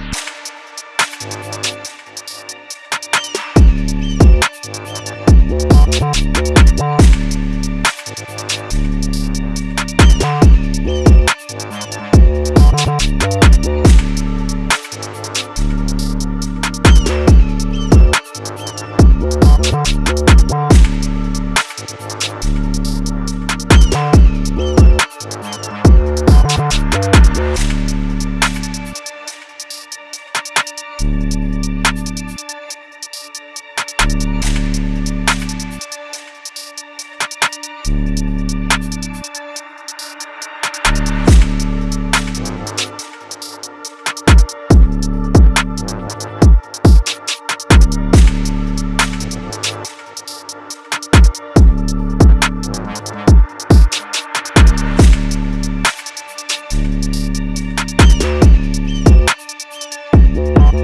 you